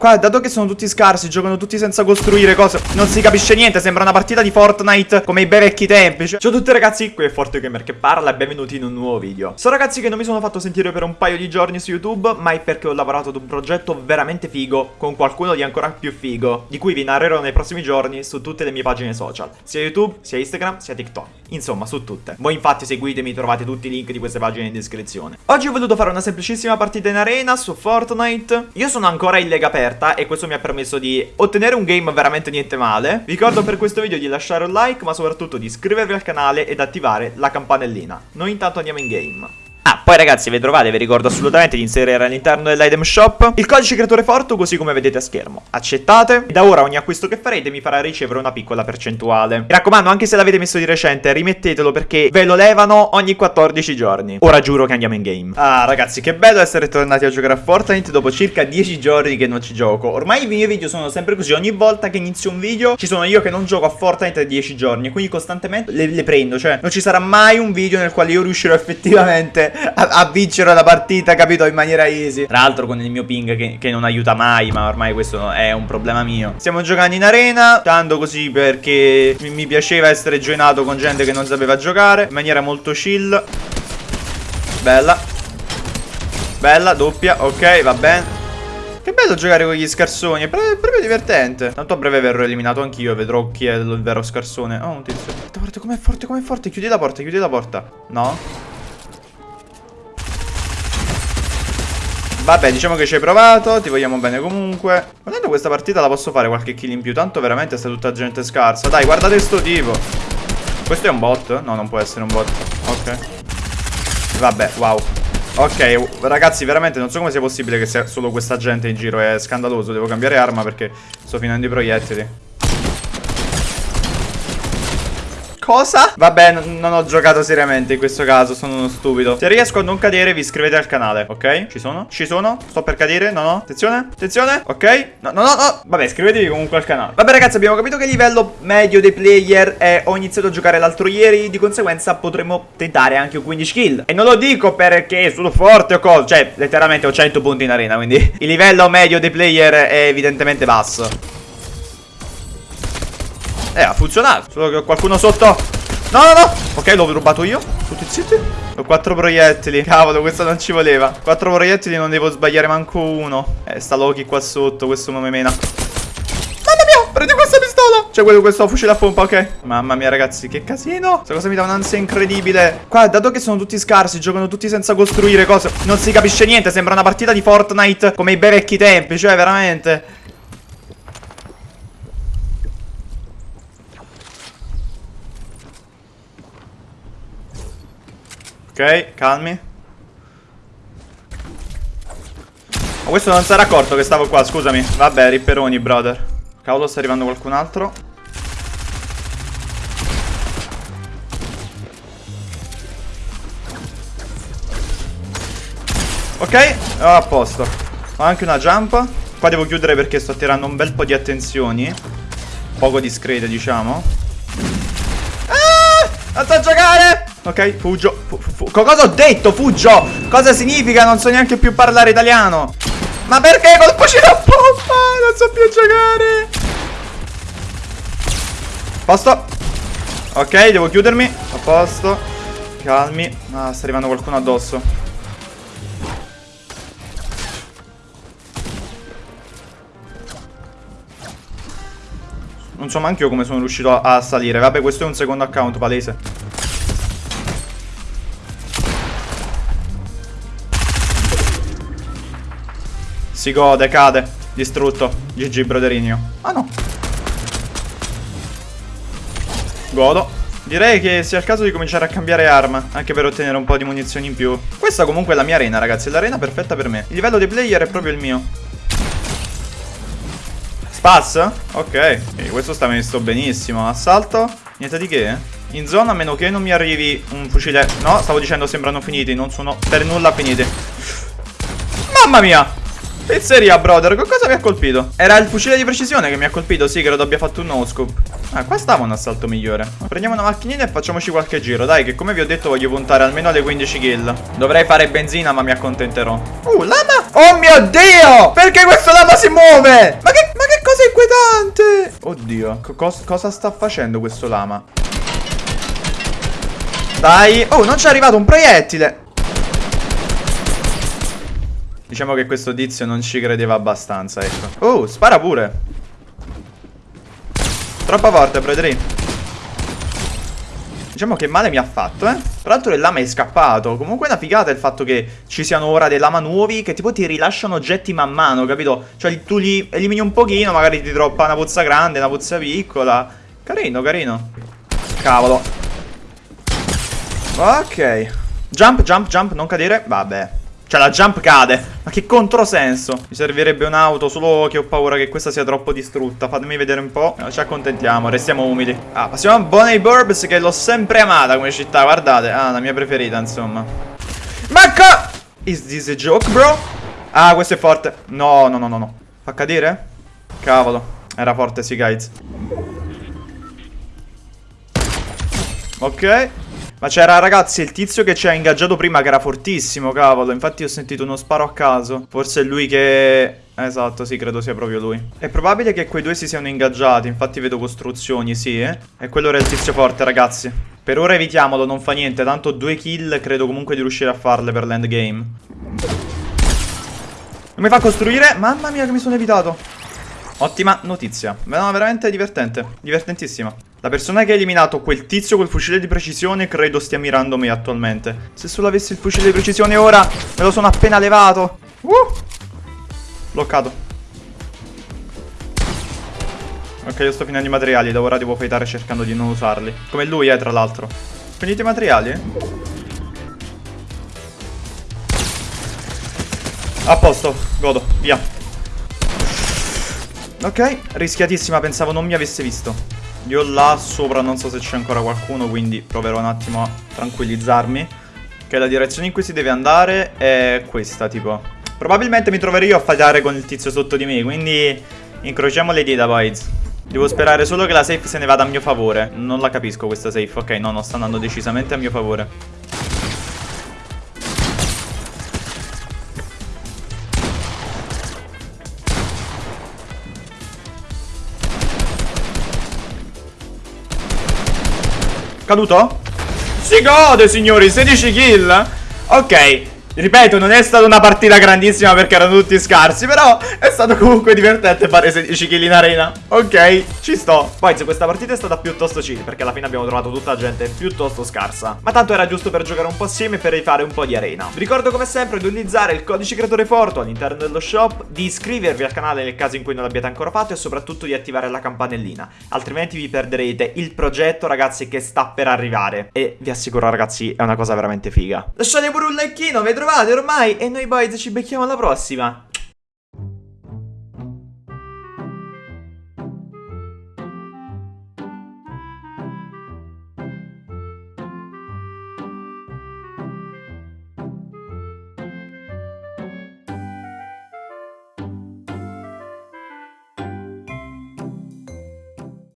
Qua, dato che sono tutti scarsi, giocano tutti senza costruire cose, non si capisce niente, sembra una partita di Fortnite come i bei vecchi tempi. Cioè. Ciao a tutti ragazzi, qui è ForteGamer che parla e benvenuti in un nuovo video. So ragazzi che non mi sono fatto sentire per un paio di giorni su YouTube, ma è perché ho lavorato ad un progetto veramente figo, con qualcuno di ancora più figo, di cui vi narrerò nei prossimi giorni su tutte le mie pagine social, sia YouTube, sia Instagram, sia TikTok. Insomma, su tutte. Voi infatti seguitemi, trovate tutti i link di queste pagine in descrizione. Oggi ho voluto fare una semplicissima partita in arena su Fortnite. Io sono ancora in lega aperta aperta e questo mi ha permesso di ottenere un game veramente niente male. Vi ricordo per questo video di lasciare un like ma soprattutto di iscrivervi al canale ed attivare la campanellina. Noi intanto andiamo in game. Ah, poi ragazzi, vi trovate, vi ricordo assolutamente di inserire all'interno dell'item shop il codice creatore Forto così come vedete a schermo. Accettate? Da ora ogni acquisto che farete mi farà ricevere una piccola percentuale. Mi raccomando, anche se l'avete messo di recente, rimettetelo perché ve lo levano ogni 14 giorni. Ora giuro che andiamo in game. Ah, ragazzi, che bello essere tornati a giocare a Fortnite dopo circa 10 giorni che non ci gioco. Ormai i miei video sono sempre così, ogni volta che inizio un video ci sono io che non gioco a Fortnite da 10 giorni, quindi costantemente le, le prendo, cioè non ci sarà mai un video nel quale io riuscirò effettivamente a, a, vincere la partita, capito? In maniera easy. Tra l'altro con il mio ping che, che, non aiuta mai, ma ormai questo è un problema mio. Stiamo giocando in arena, tanto così perché mi, mi piaceva essere joinato con gente che non sapeva giocare, in maniera molto chill. Bella. Bella, doppia, ok, va bene. Che bello giocare con gli scarsoni, è proprio divertente. Tanto a breve verrò eliminato anch'io vedrò chi è il vero scarsone. Oh, un tizio. Guarda, guarda com'è forte, com'è forte. Chiudi la porta, chiudi la porta. No? Vabbè, diciamo che ci hai provato, ti vogliamo bene comunque. Guardando questa partita la posso fare qualche kill in più, tanto veramente sta tutta gente scarsa. Dai, guardate sto tipo. Questo è un bot? No, non può essere un bot. Ok. Vabbè, wow. Ok, ragazzi, veramente non so come sia possibile che sia solo questa gente in giro. È scandaloso, devo cambiare arma perché sto finendo i proiettili. Cosa? Vabbè, non ho giocato seriamente in questo caso, sono uno stupido. Se riesco a non cadere, vi iscrivete al canale, ok? Ci sono? Ci sono? Sto per cadere? No, no. Attenzione, attenzione. Ok? No, no, no, no. Vabbè, iscrivetevi comunque al canale. Vabbè, ragazzi, abbiamo capito che il livello medio dei player è... Ho iniziato a giocare l'altro ieri, di conseguenza potremmo tentare anche un 15 kill. E non lo dico perché sono forte o cosa. Cioè, letteralmente ho 100 punti in arena, quindi il livello medio dei player è evidentemente basso. Eh, ha funzionato. Solo che ho qualcuno sotto. No, no, no. Ok, l'ho rubato io. Tutti zitti. Ho quattro proiettili. Cavolo, questo non ci voleva. Quattro proiettili, non devo sbagliare manco uno. Eh, sta Loki qua sotto. Questo mi mena. Mamma mia, prendi questa pistola. C'è quello, questo fucile a pompa, ok. Mamma mia, ragazzi, che casino. Questa cosa mi dà un'ansia incredibile. Qua, dato che sono tutti scarsi, giocano tutti senza costruire cose. Non si capisce niente. Sembra una partita di Fortnite come i bei vecchi tempi. Cioè, veramente. Ok, calmi. Ma questo non si era accorto che stavo qua, scusami. Vabbè, ripperoni, brother. Cavolo, sta arrivando qualcun altro. Ok, oh, a posto. Ho anche una jump. Qua devo chiudere perché sto attirando un bel po' di attenzioni. Poco discrete, diciamo. Ah! Non so giocare! Ok, fuggio. Fu fu cosa ho detto? Fuggio. Cosa significa? Non so neanche più parlare italiano. Ma perché col fucile a pompa? Non so più giocare. Posto. Ok, devo chiudermi. A posto. Calmi. Ah, sta arrivando qualcuno addosso. Non so manco io come sono riuscito a salire. Vabbè, questo è un secondo account palese. Si gode, cade. Distrutto. GG, broderino. Ah no. Godo. Direi che sia il caso di cominciare a cambiare arma, anche per ottenere un po' di munizioni in più. Questa comunque è la mia arena, ragazzi, è l'arena perfetta per me. Il livello dei player è proprio il mio. Spass? Ok, questo sta messo benissimo. Assalto? Niente di che? In zona, a meno che non mi arrivi un fucile... No, stavo dicendo sembrano finiti, non sono per nulla finiti. Mamma mia! Pizzeria, brother, con cosa mi ha colpito? Era il fucile di precisione che mi ha colpito, sì, credo abbia fatto un no scoop. Ah, qua stava un assalto migliore. Prendiamo una macchinina e facciamoci qualche giro, dai, che come vi ho detto voglio puntare almeno alle 15 kill. Dovrei fare benzina, ma mi accontenterò. Uh, lama! Oh mio Dio! Perché questo lama si muove? Ma che, ma che cosa inquietante! Oddio, cos cosa sta facendo questo lama? Dai! Oh, non ci è arrivato un proiettile! Diciamo che questo tizio non ci credeva abbastanza, ecco. Oh, spara pure. Troppo forte, Brodri. Diciamo che male mi ha fatto, eh. Tra l'altro il lama è scappato. Comunque è una figata il fatto che ci siano ora dei lama nuovi che tipo ti rilasciano oggetti man mano, capito? Cioè tu li elimini un pochino, magari ti droppa una pozza grande, una pozza piccola. Carino, carino. Cavolo. Ok. Jump, jump, jump, non cadere. Vabbè. Cioè la jump cade. Ma che controsenso. Mi servirebbe un'auto Solo che ho paura che questa sia troppo distrutta. Fatemi vedere un po' no, Ci accontentiamo Restiamo umili. Ah passiamo a Bonnie Burbs Che l'ho sempre amata come città Guardate. Ah la mia preferita insomma. Ma Is this a joke bro? Ah questo è forte. No no no no no. Fa cadere? Cavolo. Era forte sì guys. Ok ma c'era ragazzi il tizio che ci ha ingaggiato prima che era fortissimo, cavolo. Infatti ho sentito uno sparo a caso. Forse è lui che... Esatto, sì, credo sia proprio lui. È probabile che quei due si siano ingaggiati. Infatti vedo costruzioni, sì, eh. E quello era il tizio forte, ragazzi. Per ora evitiamolo, non fa niente. Tanto due kill credo comunque di riuscire a farle per l'endgame. Non mi fa costruire? Mamma mia che mi sono evitato. Ottima notizia. No, veramente divertente. Divertentissima. La persona che ha eliminato quel tizio col fucile di precisione credo stia mirando me attualmente. Se solo avessi il fucile di precisione ora, me lo sono appena levato. Uh! Bloccato. Ok, io sto finendo i materiali, da ora devo fightare cercando di non usarli. Come lui, eh, tra l'altro. Finite i materiali? A posto, godo, via. Ok, rischiatissima, pensavo non mi avesse visto. Io là sopra non so se c'è ancora qualcuno, quindi proverò un attimo a tranquillizzarmi. Che la direzione in cui si deve andare è questa, tipo. Probabilmente mi troverò io a fightare con il tizio sotto di me, quindi incrociamo le dita, boys. Devo sperare solo che la safe se ne vada a mio favore. Non la capisco questa safe. Ok, no, no, sta andando decisamente a mio favore. Caduto? Si gode signori 16 kill Ok Ripeto, non è stata una partita grandissima perché erano tutti scarsi, però è stato comunque divertente fare 16 kill in arena. Ok, ci sto. Poi se questa partita è stata piuttosto chill, perché alla fine abbiamo trovato tutta gente piuttosto scarsa. Ma tanto era giusto per giocare un po' assieme e per rifare un po' di arena. Vi ricordo come sempre di utilizzare il codice creatore Forto all'interno dello shop, di iscrivervi al canale nel caso in cui non l'abbiate ancora fatto e soprattutto di attivare la campanellina. Altrimenti vi perderete il progetto, ragazzi, che sta per arrivare. E vi assicuro, ragazzi, è una cosa veramente figa. Lasciate pure un likeino, vedrò trovate ormai e noi boys ci becchiamo alla prossima.